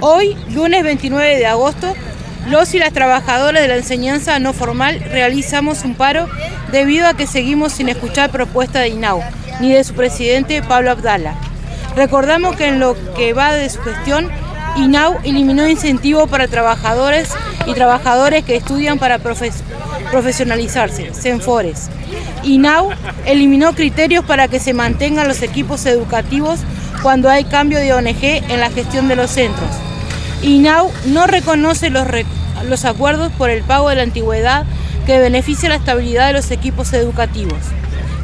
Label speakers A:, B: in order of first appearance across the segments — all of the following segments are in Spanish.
A: Hoy, lunes 29 de agosto, los y las trabajadoras de la enseñanza no formal realizamos un paro debido a que seguimos sin escuchar propuesta de INAU ni de su presidente Pablo Abdala. Recordamos que en lo que va de su gestión, INAU eliminó incentivos para trabajadores y trabajadores que estudian para profesionalizarse, CENFORES. INAU eliminó criterios para que se mantengan los equipos educativos cuando hay cambio de ONG en la gestión de los centros. INAU no reconoce los, los acuerdos por el pago de la antigüedad que beneficia la estabilidad de los equipos educativos.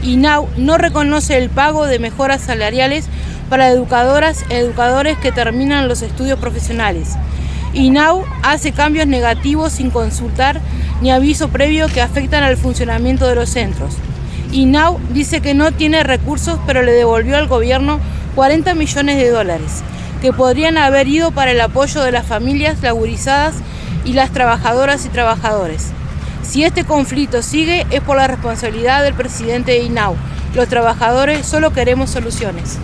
A: INAU no reconoce el pago de mejoras salariales para educadoras e educadores que terminan los estudios profesionales. INAU hace cambios negativos sin consultar ni aviso previo que afectan al funcionamiento de los centros. INAU dice que no tiene recursos pero le devolvió al gobierno 40 millones de dólares que podrían haber ido para el apoyo de las familias laburizadas y las trabajadoras y trabajadores. Si este conflicto sigue es por la responsabilidad del presidente de INAU. Los trabajadores solo queremos soluciones.